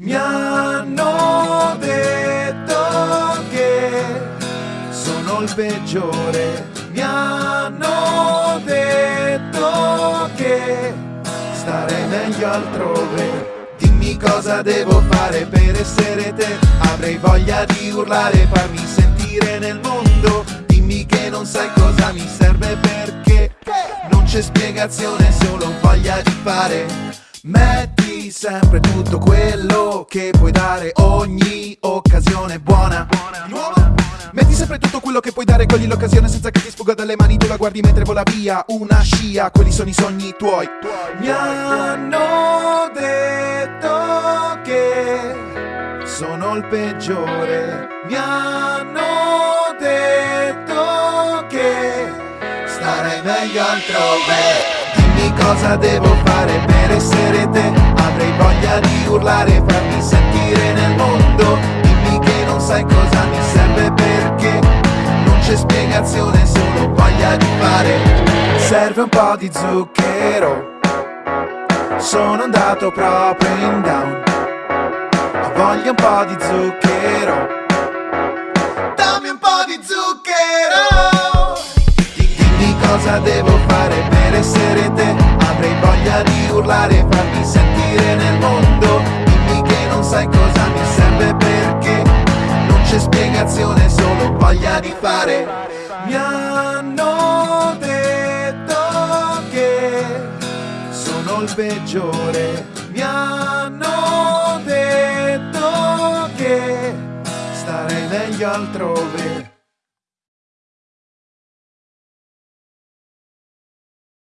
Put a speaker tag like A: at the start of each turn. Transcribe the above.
A: Mi hanno detto che sono il peggiore. Mi hanno detto che starei meglio altrove. Dimmi cosa devo fare per essere te. Avrei voglia di urlare, farmi sentire nel mondo. Dimmi che non sai cosa mi serve perché non c'è spiegazione, solo voglia di fare. Metti sempre tutto quello che puoi dare, ogni occasione buona. Nuova. Metti sempre tutto quello che puoi dare, cogli l'occasione senza che ti sfugga dalle mani, tu la guardi mentre vola via, una scia, quelli sono i sogni tuoi. Mi hanno detto che sono il peggiore, mi hanno detto che starei meglio altrove. Cosa devo fare per essere te, avrei voglia di urlare e farmi sentire nel mondo. Dimmi che non sai cosa mi serve perché non c'è spiegazione, solo voglia di fare. Serve un po' di zucchero, sono andato proprio in down. Ho voglia un po' di zucchero, dammi un po' di zucchero. Di- Dimmi cosa devo voglia di urlare e farmi sentire nel mondo. Dimmi che non sai cosa mi serve perché Non c'è spiegazione, solo voglia di fare. Mi hanno detto che sono il peggiore. Mi hanno detto che starei meglio altrove